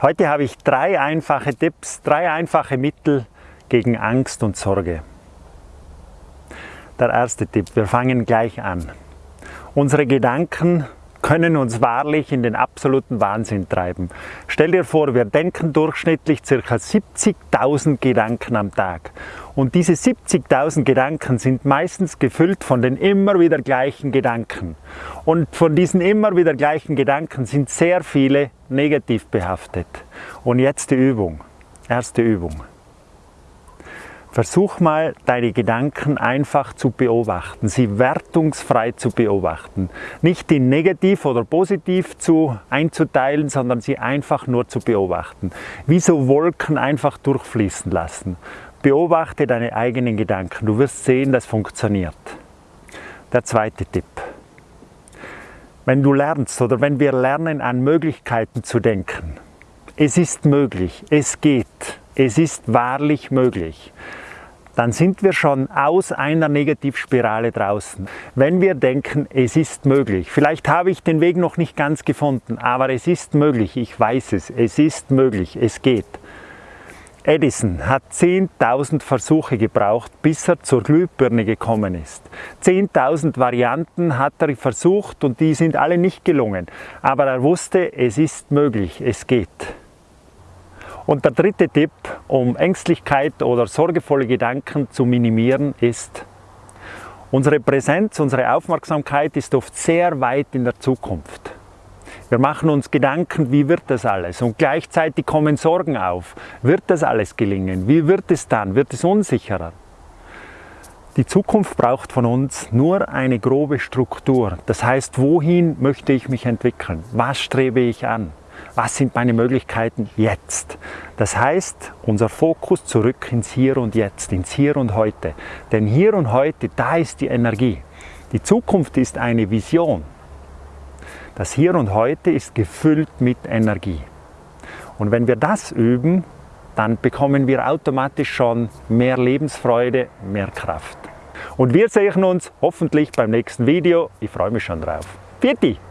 Heute habe ich drei einfache Tipps, drei einfache Mittel gegen Angst und Sorge. Der erste Tipp, wir fangen gleich an. Unsere Gedanken können uns wahrlich in den absoluten Wahnsinn treiben. Stell dir vor, wir denken durchschnittlich ca. 70.000 Gedanken am Tag. Und diese 70.000 Gedanken sind meistens gefüllt von den immer wieder gleichen Gedanken. Und von diesen immer wieder gleichen Gedanken sind sehr viele negativ behaftet. Und jetzt die Übung. Erste Übung. Versuch mal, deine Gedanken einfach zu beobachten, sie wertungsfrei zu beobachten. Nicht in negativ oder positiv zu einzuteilen, sondern sie einfach nur zu beobachten. Wie so Wolken einfach durchfließen lassen. Beobachte deine eigenen Gedanken. Du wirst sehen, das funktioniert. Der zweite Tipp. Wenn du lernst oder wenn wir lernen, an Möglichkeiten zu denken, es ist möglich, es geht, es ist wahrlich möglich, dann sind wir schon aus einer Negativspirale draußen. Wenn wir denken, es ist möglich, vielleicht habe ich den Weg noch nicht ganz gefunden, aber es ist möglich, ich weiß es, es ist möglich, es geht. Edison hat 10.000 Versuche gebraucht, bis er zur Glühbirne gekommen ist. 10.000 Varianten hat er versucht und die sind alle nicht gelungen. Aber er wusste, es ist möglich, es geht. Und der dritte Tipp, um Ängstlichkeit oder sorgevolle Gedanken zu minimieren, ist, unsere Präsenz, unsere Aufmerksamkeit ist oft sehr weit in der Zukunft. Wir machen uns Gedanken, wie wird das alles? Und gleichzeitig kommen Sorgen auf. Wird das alles gelingen? Wie wird es dann? Wird es unsicherer? Die Zukunft braucht von uns nur eine grobe Struktur. Das heißt, wohin möchte ich mich entwickeln? Was strebe ich an? Was sind meine Möglichkeiten jetzt? Das heißt, unser Fokus zurück ins Hier und Jetzt, ins Hier und Heute. Denn hier und heute, da ist die Energie. Die Zukunft ist eine Vision. Das Hier und Heute ist gefüllt mit Energie. Und wenn wir das üben, dann bekommen wir automatisch schon mehr Lebensfreude, mehr Kraft. Und wir sehen uns hoffentlich beim nächsten Video. Ich freue mich schon drauf. Vierte!